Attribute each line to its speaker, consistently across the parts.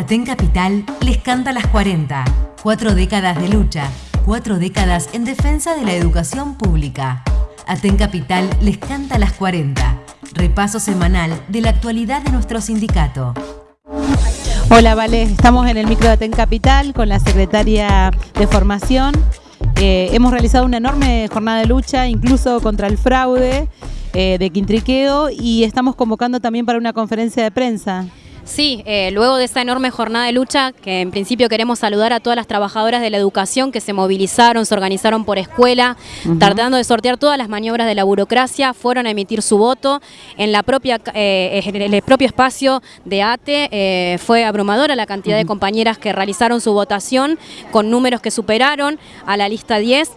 Speaker 1: Aten Capital les canta las 40. Cuatro décadas de lucha, cuatro décadas en defensa de la educación pública. Aten Capital les canta las 40. Repaso semanal de la actualidad de nuestro sindicato.
Speaker 2: Hola, Vale. Estamos en el micro de Aten Capital con la secretaria de Formación. Eh, hemos realizado una enorme jornada de lucha, incluso contra el fraude eh, de Quintriqueo, y estamos convocando también para una conferencia de prensa.
Speaker 3: Sí, eh, luego de esta enorme jornada de lucha, que en principio queremos saludar a todas las trabajadoras de la educación que se movilizaron, se organizaron por escuela, tratando de sortear todas las maniobras de la burocracia, fueron a emitir su voto en la propia eh, en el propio espacio de ATE. Eh, fue abrumadora la cantidad de compañeras que realizaron su votación con números que superaron a la lista 10,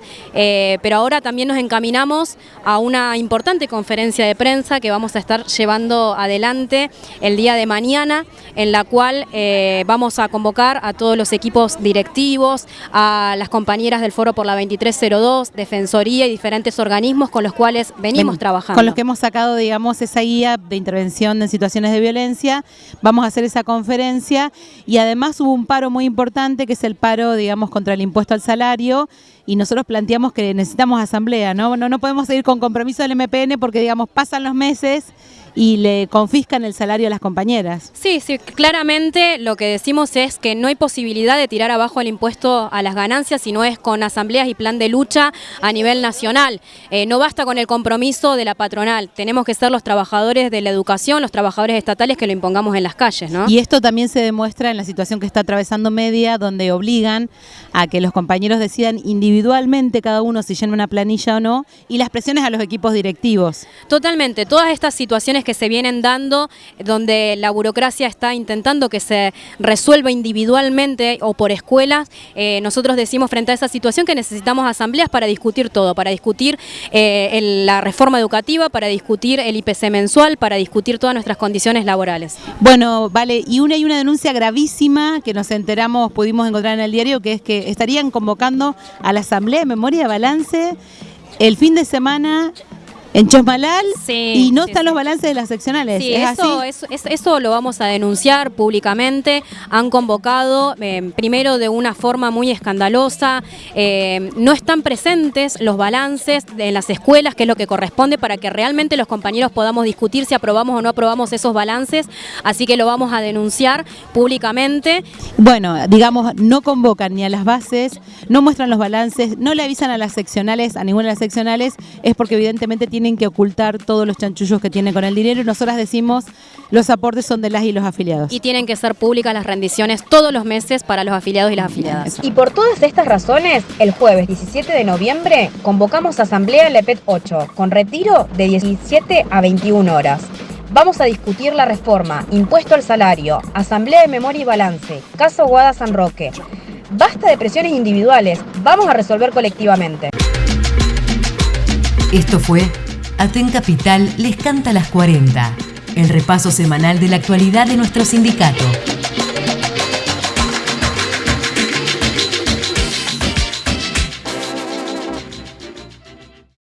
Speaker 3: pero ahora también nos encaminamos a una importante conferencia de prensa que vamos a estar llevando adelante el día de mañana en la cual eh, vamos a convocar a todos los equipos directivos, a las compañeras del Foro por la 2302, Defensoría y diferentes organismos con los cuales venimos trabajando.
Speaker 2: Con los que hemos sacado, digamos, esa guía de intervención en situaciones de violencia, vamos a hacer esa conferencia y además hubo un paro muy importante que es el paro, digamos, contra el impuesto al salario y nosotros planteamos que necesitamos asamblea, ¿no? No, no podemos seguir con compromiso del MPN porque, digamos, pasan los meses y le confiscan el salario a las compañeras.
Speaker 3: Sí, sí, claramente lo que decimos es que no hay posibilidad de tirar abajo el impuesto a las ganancias si no es con asambleas y plan de lucha a nivel nacional. Eh, no basta con el compromiso de la patronal, tenemos que ser los trabajadores de la educación, los trabajadores estatales que lo impongamos en las calles. ¿no?
Speaker 2: Y esto también se demuestra en la situación que está atravesando Media, donde obligan a que los compañeros decidan individualmente cada uno si llena una planilla o no, y las presiones a los equipos directivos.
Speaker 3: Totalmente, todas estas situaciones que se vienen dando, donde la burocracia está intentando que se resuelva individualmente o por escuelas, eh, nosotros decimos frente a esa situación que necesitamos asambleas para discutir todo, para discutir eh, la reforma educativa, para discutir el IPC mensual, para discutir todas nuestras condiciones laborales.
Speaker 2: Bueno, vale, y una y una denuncia gravísima que nos enteramos, pudimos encontrar en el diario, que es que estarían convocando a la Asamblea de Memoria Balance el fin de semana en Chosmalal y no están los balances de las seccionales.
Speaker 3: Sí, eso, Eso, lo vamos a denunciar públicamente. Han convocado, eh, primero de una forma muy escandalosa, eh, no están presentes los balances en las escuelas, que es lo que corresponde para que realmente los compañeros podamos discutir si aprobamos o no aprobamos esos balances. Así que lo vamos a denunciar públicamente.
Speaker 2: Bueno, digamos, no convocan ni a las bases, no muestran los balances, no le avisan a las seccionales, a ninguna de las seccionales, es porque evidentemente tienen tienen que ocultar todos los chanchullos que tienen con el dinero y nosotras decimos los aportes son de las y los afiliados.
Speaker 3: Y tienen que ser públicas las rendiciones todos los meses para los afiliados y las afiliadas.
Speaker 4: Y por todas estas razones, el jueves 17 de noviembre convocamos asamblea LEPET 8 con retiro de 17 a 21 horas. Vamos a discutir la reforma, impuesto al salario, asamblea de memoria y balance, caso Guada San Roque. Basta de presiones individuales, vamos a resolver colectivamente.
Speaker 1: Esto fue Aten Capital les canta las 40, el repaso semanal de la actualidad de nuestro sindicato.